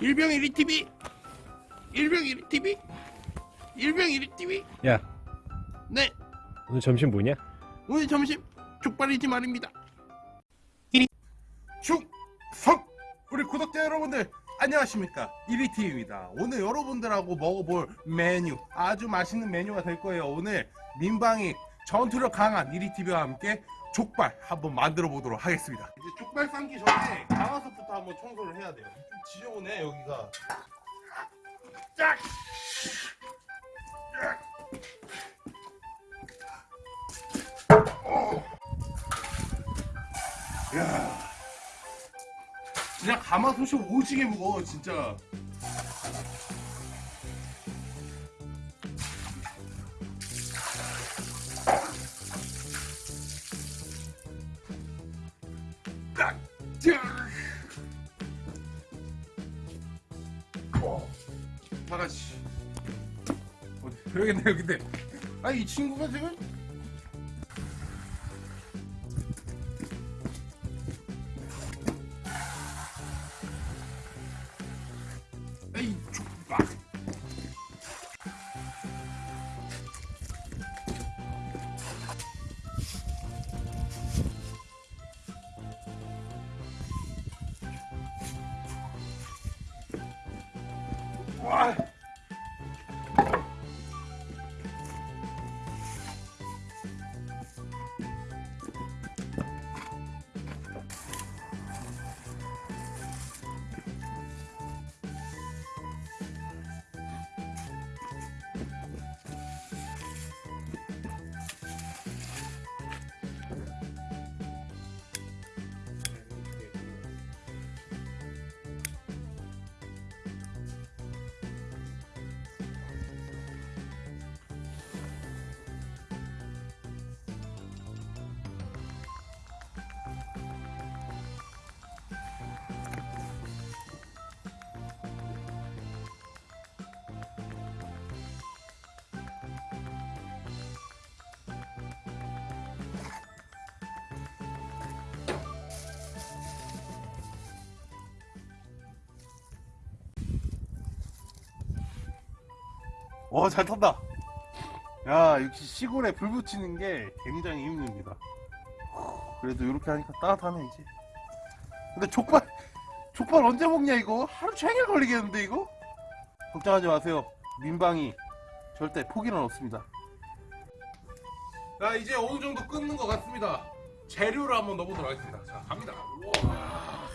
일병일이 TV 일병일이 TV 일병일이 TV 야. 네. 오늘 점심 뭐냐? 오늘 점심 족발이지 말입니다. 충성 우리 구독자 여러분들 안녕하십니까? 1위TV입니다. 오늘 여러분들하고 먹어볼 메뉴. 아주 맛있는 메뉴가 될 거예요. 오늘 민방위 전투력 강한 1위TV와 함께 족발 한번 만들어 보도록 하겠습니다. 이제 족발 삶기 전에 가마솥부터 한번 청소를 해야 돼요. 좀 지저분해 여기가. 짝! 야, 진짜 가마솥이 오지게 무거워 진짜. 딱, 짜. 어, 다 같이. 어디 여기 있네 여기 있네. 아이 친구가 지금 와, 잘 탄다. 야, 역시 시골에 불 붙이는 게 굉장히 힘듭니다. 그래도 이렇게 하니까 따뜻하네, 이제. 근데 족발, 족발 언제 먹냐, 이거? 하루 종일 걸리겠는데, 이거? 걱정하지 마세요. 민방위 절대 포기는 없습니다. 자, 이제 어느 정도 끊는 것 같습니다. 재료를 한번 넣어보도록 하겠습니다. 자, 갑니다. 우와.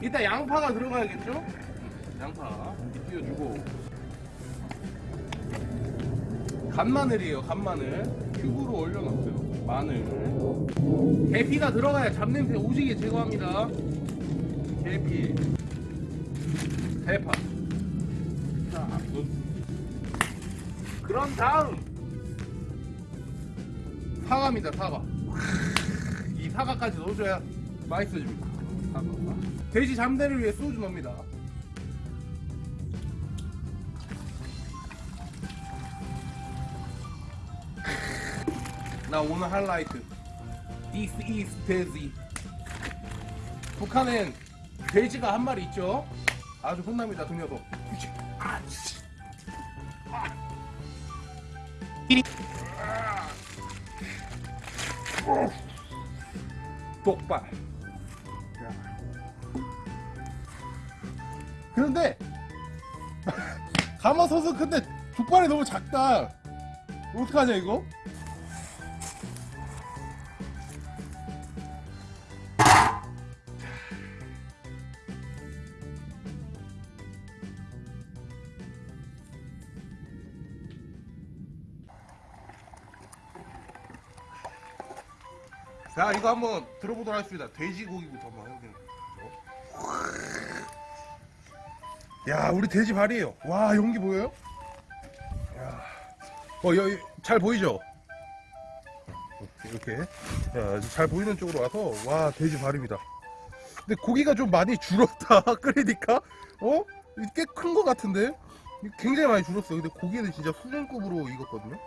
일단 양파가 들어가야겠죠? 양파. 띄워주고. 간마늘이에요 간마늘. 큐브로 올려놨어요 마늘. 계피가 들어가야 잡냄새 오지게 제거합니다. 계피. 대파. 자 그런 다음. 사과입니다 사과. 이 사과까지 넣어줘야 맛있어집니다 사과 돼지 잠대를 위해 소주 넣습니다. 나 오늘 하이라이트. This is 돼지. 북한엔 돼지가 한 마리 있죠. 아주 혼납니다. 아. 어. 독발. 그런데 가마솥은 근데 족발이 너무 작다. 어떡하냐 이거? 자 이거 한번 들어보도록 하겠습니다. 돼지고기부터 한번 해보겠습니다 야 우리 돼지 발이에요 와 용기 보여요? 야. 어 여기 잘 보이죠? 이렇게 야, 잘 보이는 쪽으로 와서 와 돼지 발입니다 근데 고기가 좀 많이 줄었다 끓이니까 어? 꽤큰거 같은데 굉장히 많이 줄었어 근데 고기는 진짜 수준급으로 익었거든요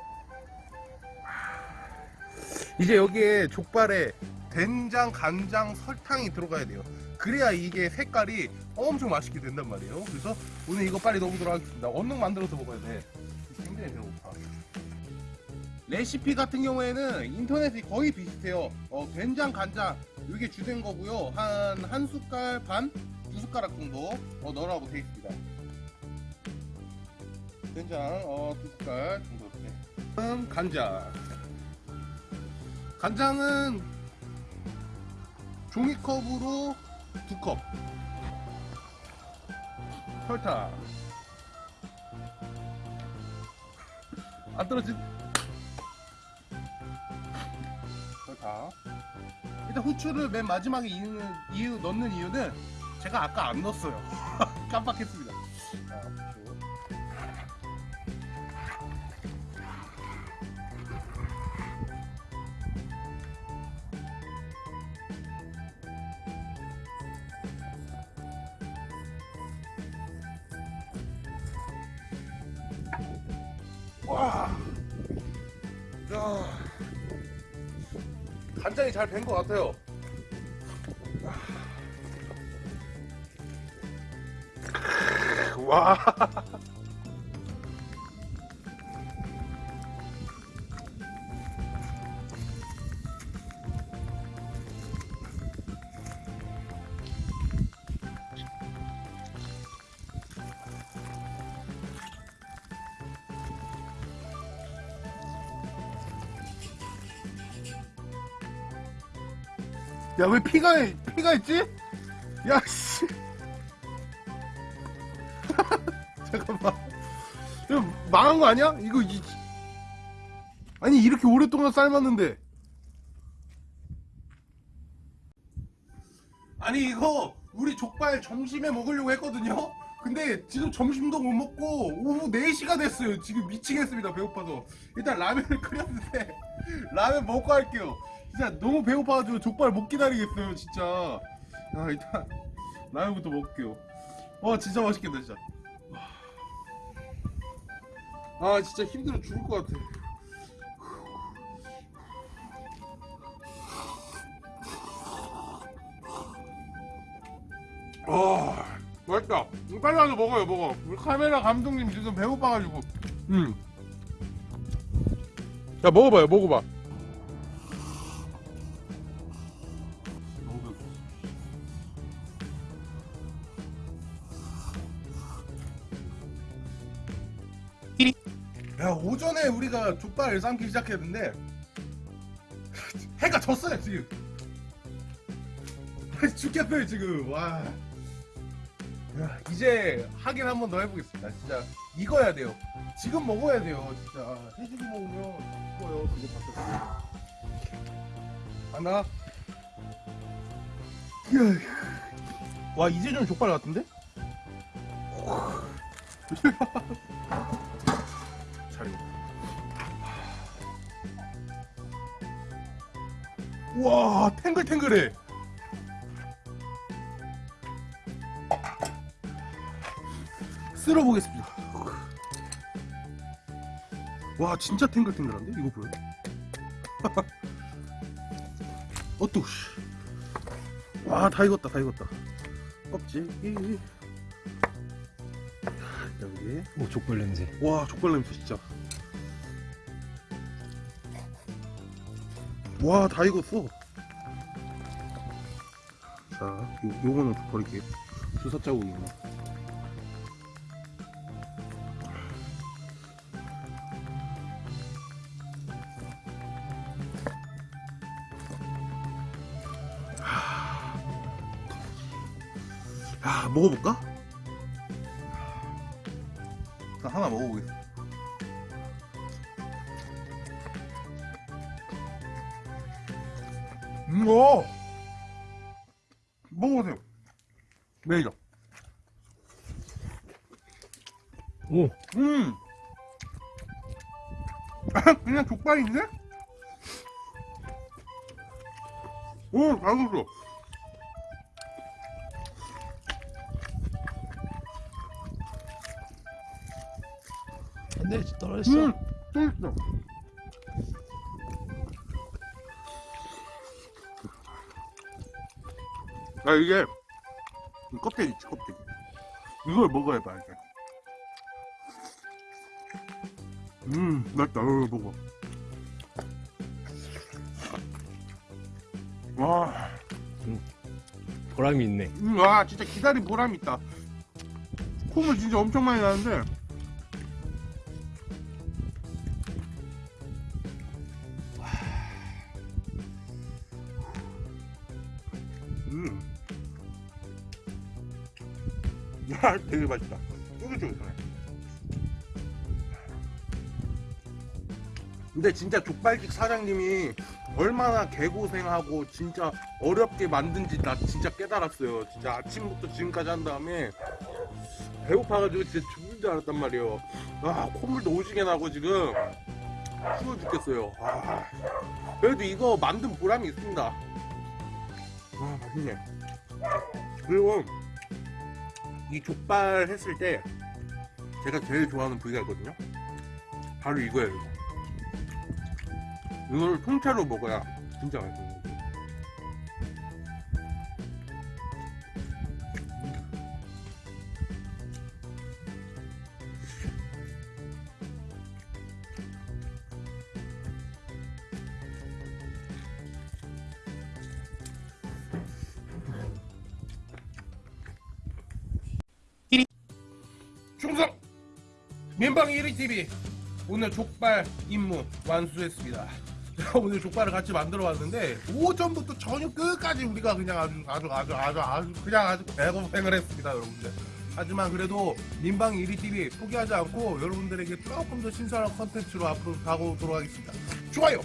이제 여기에 족발에 된장, 간장, 설탕이 들어가야 돼요. 그래야 이게 색깔이 엄청 맛있게 된단 말이에요. 그래서 오늘 이거 빨리 넣어보도록 하겠습니다. 얼른 만들어서 먹어야 돼. 굉장히 배고파. 레시피 같은 경우에는 인터넷이 거의 비슷해요. 어, 된장, 간장 이게 주된 거고요. 한 한 숟갈 반, 두 숟가락 정도 어, 넣으라고 되어 있습니다. 된장 어, 두 숟갈 정도 이렇게. 다음 간장. 간장은 종이컵으로 두 컵. 설탕. 안 떨어진. 설탕. 일단 후추를 맨 마지막에 이유 넣는 이유는 제가 아까 안 넣었어요. 깜빡했습니다. 와. 야. 간장이 잘 된 것 같아요. 와. 야, 왜 피가, 피가 있지? 야, 씨. 잠깐만. 이거 망한 거 아니야? 이거, 이, 아니, 이렇게 오랫동안 삶았는데. 아니, 이거, 우리 족발 점심에 먹으려고 했거든요? 근데 지금 점심도 못 먹고 오후 4시가 됐어요. 지금 미치겠습니다. 배고파서. 일단 라면을 끓였는데 라면 먹고 할게요. 진짜 너무 배고파가지고 족발 못 기다리겠어요. 진짜. 아, 일단 라면부터 먹을게요. 와, 진짜 맛있겠다, 진짜. 아, 진짜 힘들어 죽을 것 같아. 아, 맛있다. 빨리 와서 먹어요, 먹어. 우리 카메라 감독님 지금 배고파가지고. 음. 야, 먹어봐요, 먹어봐. 오전에 우리가 족발을 삶기 시작했는데 해가 졌어요, 지금. 죽겠어요, 지금. 와. 야, 이제 하긴 한번 더 해보겠습니다. 진짜 익어야 돼요. 지금 먹어야 돼요, 진짜. 해지고 먹으면 죽어요, 그거 바뀌었어. 하나. 와, 이제 좀 족발 같은데? 잘 익었다. 와, 탱글탱글해. 쓸어보겠습니다. 와, 진짜 탱글탱글한데? 이거 보여? 어또 씨. 와, 다 익었다, 다 익었다. 껍질. 여기. 오 족발 냄새. 와 족발 냄새 진짜 와 다 익었어 자 요, 요거는 버릴게요 주사 자국이구나 야 먹어볼까? 하나 먹어보겠습니다. 음, 오! 먹어보세요. 매니저. 오 음! 그냥 족발인데? 오, 잘 익었어. 안돼 떨어졌어. 음! 또 있어. 아 이게 이 껍데기 있지 껍데기 이걸 먹어야 봐 이게 음 맛있다 어, 먹어 와, 보람이 있네. 음, 와 진짜 기다린 보람이 있다 콩을 진짜 엄청 많이 나는데 되게 맛있다. 쫄깃쫄깃하네. 근데 진짜 족발집 사장님이 얼마나 개고생하고 진짜 어렵게 만든지 나 진짜 깨달았어요. 진짜 아침부터 지금까지 한 다음에 배고파가지고 진짜 죽는 줄 알았단 말이에요. 아, 콧물도 오지게 나고 지금 추워 죽겠어요. 아, 그래도 이거 만든 보람이 있습니다. 와, 맛있네. 그리고 이 족발 했을 때 제가 제일 좋아하는 부위가 있거든요. 바로 이거예요. 이거. 이걸 통째로 먹어야 진짜 맛있어요. 충성! 민방 1위 TV 오늘 족발 임무 완수했습니다. 제가 오늘 족발을 같이 만들어 왔는데 오전부터 저녁 끝까지 우리가 그냥 아주 아주 아주 아주 아주 그냥 아주 배고생을 했습니다, 여러분들. 하지만 그래도 민방 1위 TV 포기하지 않고 여러분들에게 조금 더 신선한 컨텐츠로 앞으로 다가오도록 하겠습니다. 좋아요,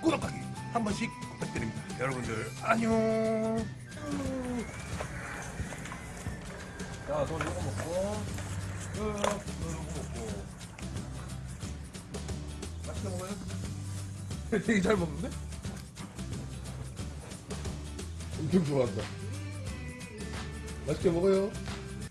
구독하기 한 번씩 부탁드립니다. 여러분들 안녕. 자, 너 이거 먹고. 먹고 맛있게 먹어요? 되게 잘 먹는데? 엄청 좋아한다 맛있게 먹어요